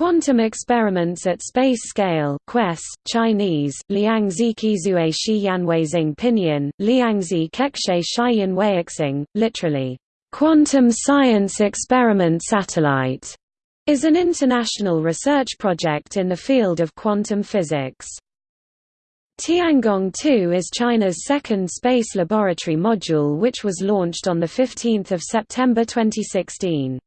Quantum experiments at space scale QUESS, Chinese, Liangzi Qizue Shi Yanweixing Pinyin, Liangzi Kekshe Shiyan Weiixing, literally, Quantum Science Experiment Satellite, is an international research project in the field of quantum physics. Tiangong 2 is China's second space laboratory module which was launched on 15 September 2016.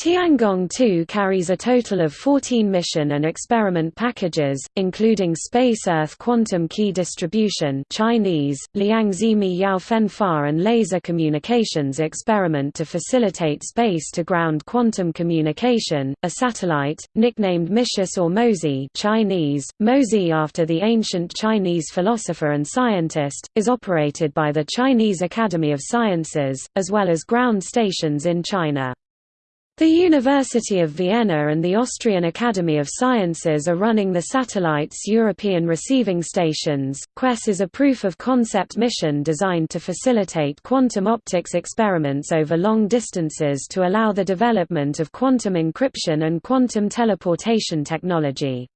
Tiangong 2 carries a total of 14 mission and experiment packages, including Space-Earth Quantum Key Distribution Chinese, Liangzimi Yaofenfa and Laser Communications Experiment to facilitate space-to-ground quantum communication, a satellite, nicknamed Micius or Mozi Chinese, Mozi after the ancient Chinese philosopher and scientist, is operated by the Chinese Academy of Sciences, as well as ground stations in China. The University of Vienna and the Austrian Academy of Sciences are running the satellite's European receiving stations. QUESS is a proof of concept mission designed to facilitate quantum optics experiments over long distances to allow the development of quantum encryption and quantum teleportation technology.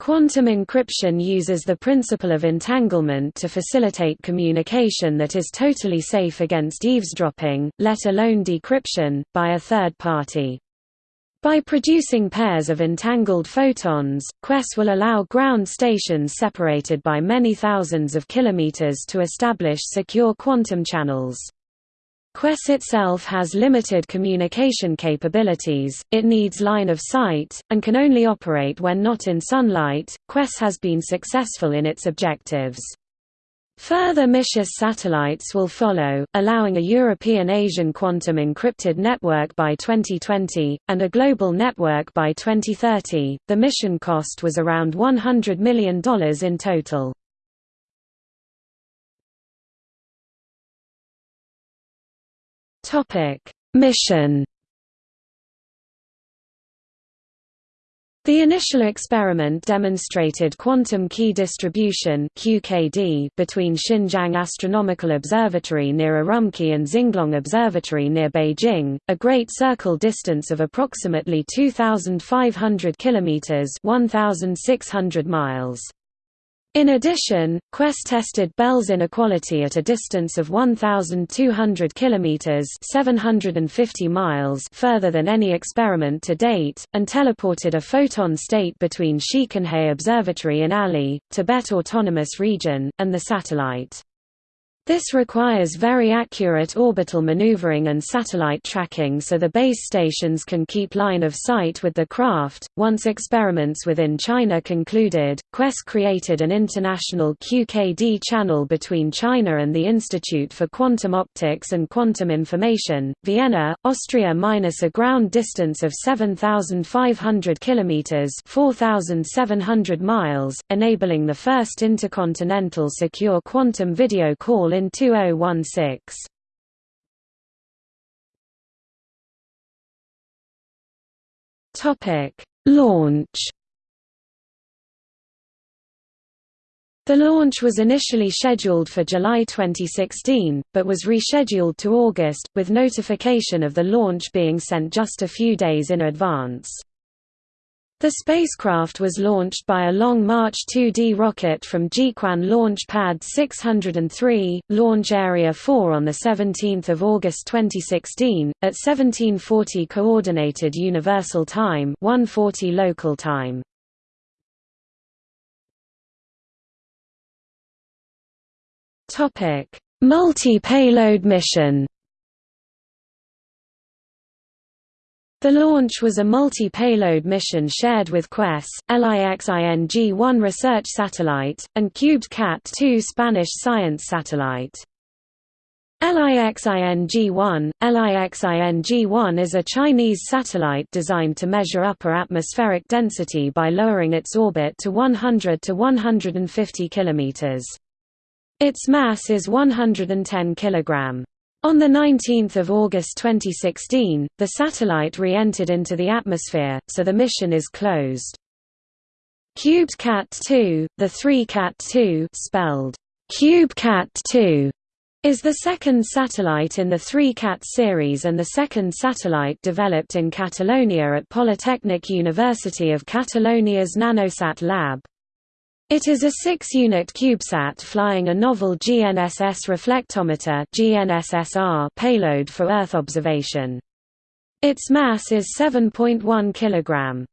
Quantum encryption uses the principle of entanglement to facilitate communication that is totally safe against eavesdropping, let alone decryption, by a third party. By producing pairs of entangled photons, QUESS will allow ground stations separated by many thousands of kilometers to establish secure quantum channels. QUESS itself has limited communication capabilities, it needs line of sight, and can only operate when not in sunlight. QUESS has been successful in its objectives. Further Micius satellites will follow, allowing a European-Asian quantum encrypted network by 2020, and a global network by 2030. The mission cost was around $100 million in total. Mission. The initial experiment demonstrated quantum key distribution (QKD) between Xinjiang Astronomical Observatory near Urumqi and Xinglong Observatory near Beijing, a great circle distance of approximately 2500 kilometers (1600 miles). In addition, QUESS tested Bell's inequality at a distance of 1,200 kilometers (750 miles) further than any experiment to date, and teleported a photon state between Shiquanhe Observatory in Ali, Tibet Autonomous Region, and the satellite. This requires very accurate orbital maneuvering and satellite tracking so the base stations can keep line of sight with the craft. Once experiments within China concluded, QUESS created an international QKD channel between China and the Institute for Quantum Optics and Quantum Information, Vienna, Austria minus a ground distance of 7,500 kilometers (4,700 miles), enabling the first intercontinental secure quantum video call in 2016. Topic: Launch. The launch was initially scheduled for July 2016, but was rescheduled to August, with notification of the launch being sent just a few days in advance. The spacecraft was launched by a Long March 2D rocket from Jiuquan Launch Pad 603, Launch Area 4 on 17 August 2016, at 1740 Coordinated Universal Time 140 local time. Multi-payload mission The launch was a multi-payload mission shared with QUESS, LIXING-1 research satellite, and Cubed Cat-2 Spanish science satellite. LIXING-1 LIXING-1 is a Chinese satellite designed to measure upper atmospheric density by lowering its orbit to 100 to 150 km. Its mass is 110 kg. On 19 August 2016, the satellite re-entered into the atmosphere, so the mission is closed. Cubed Cat 2, the 3 Cat 2 spelled Cube Cat 2, is the second satellite in the 3CAT series and the second satellite developed in Catalonia at Polytechnic University of Catalonia's Nanosat lab. It is a six-unit CubeSat flying a novel GNSS reflectometer GNSSR payload for Earth observation. Its mass is 7.1 kg.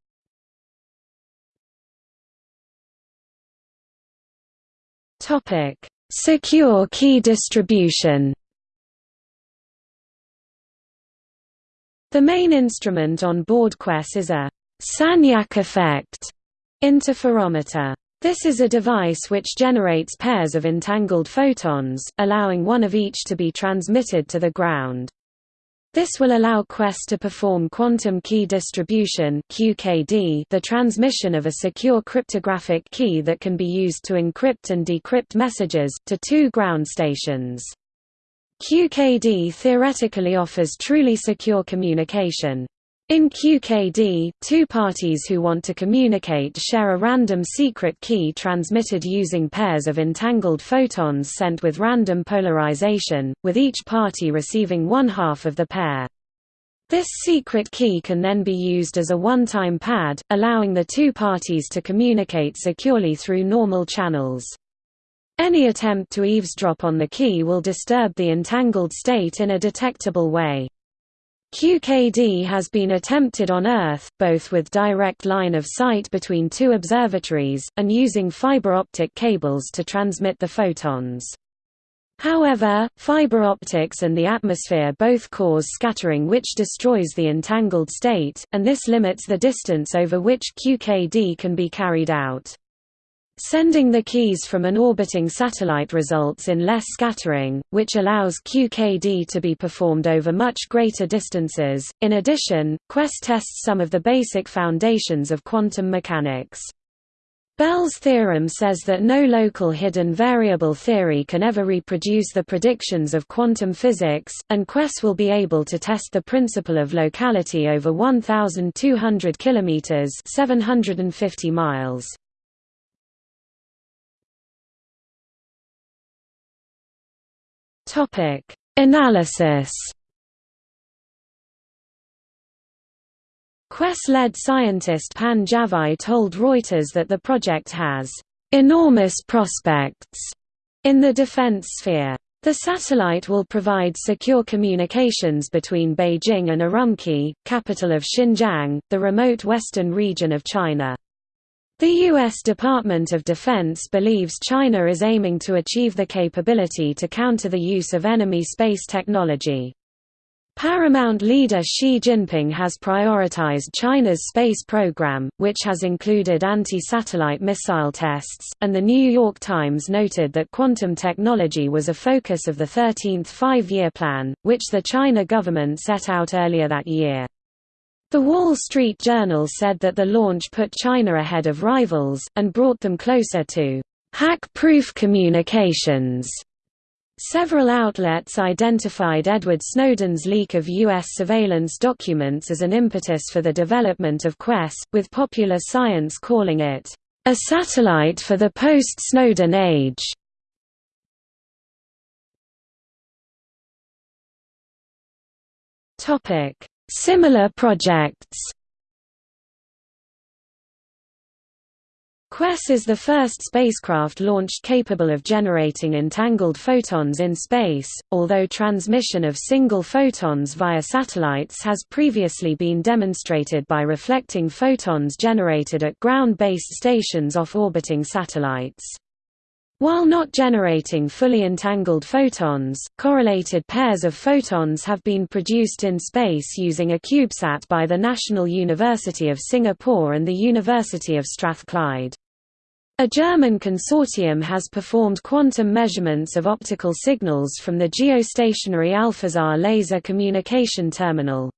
Topic: Secure key distribution. The main instrument on board QUESS is a Sagnac effect interferometer. This is a device which generates pairs of entangled photons, allowing one of each to be transmitted to the ground. This will allow QUESS to perform quantum key distribution QKD, the transmission of a secure cryptographic key that can be used to encrypt and decrypt messages, to two ground stations. QKD theoretically offers truly secure communication. In QKD, two parties who want to communicate share a random secret key transmitted using pairs of entangled photons sent with random polarization, with each party receiving one half of the pair. This secret key can then be used as a one-time pad, allowing the two parties to communicate securely through normal channels. Any attempt to eavesdrop on the key will disturb the entangled state in a detectable way. QKD has been attempted on Earth, both with direct line of sight between two observatories, and using fiber optic cables to transmit the photons. However, fiber optics and the atmosphere both cause scattering which destroys the entangled state, and this limits the distance over which QKD can be carried out. Sending the keys from an orbiting satellite results in less scattering, which allows QKD to be performed over much greater distances. In addition, QUESS tests some of the basic foundations of quantum mechanics. Bell's theorem says that no local hidden variable theory can ever reproduce the predictions of quantum physics, and QUESS will be able to test the principle of locality over 1,200 km 750 miles. Topic: Analysis. QUESS-led scientist Pan Jianwei told Reuters that the project has enormous prospects in the defense sphere. The satellite will provide secure communications between Beijing and Urumqi, capital of Xinjiang, the remote western region of China. The U.S. Department of Defense believes China is aiming to achieve the capability to counter the use of enemy space technology. Paramount leader Xi Jinping has prioritized China's space program, which has included anti-satellite missile tests, and The New York Times noted that quantum technology was a focus of the 13th Five-Year Plan, which the China government set out earlier that year. The Wall Street Journal said that the launch put China ahead of rivals, and brought them closer to hack-proof communications. Several outlets identified Edward Snowden's leak of U.S. surveillance documents as an impetus for the development of QUESS, with Popular Science calling it, "...a satellite for the post-Snowden age." Topic Similar projects QUESS is the first spacecraft launched capable of generating entangled photons in space, although transmission of single photons via satellites has previously been demonstrated by reflecting photons generated at ground-based stations off orbiting satellites. While not generating fully entangled photons, correlated pairs of photons have been produced in space using a CubeSat by the National University of Singapore and the University of Strathclyde. A German consortium has performed quantum measurements of optical signals from the geostationary Alphasat laser communication terminal.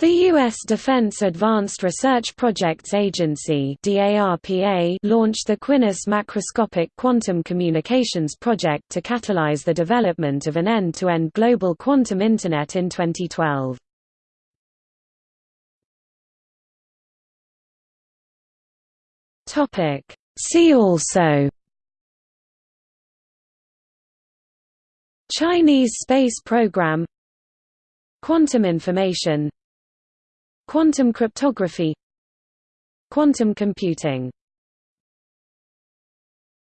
The U.S. Defense Advanced Research Projects Agency launched the Quiness Macroscopic Quantum Communications Project to catalyze the development of an end-to-end -end global quantum Internet in 2012. See also Chinese space program Quantum information Quantum cryptography Quantum computing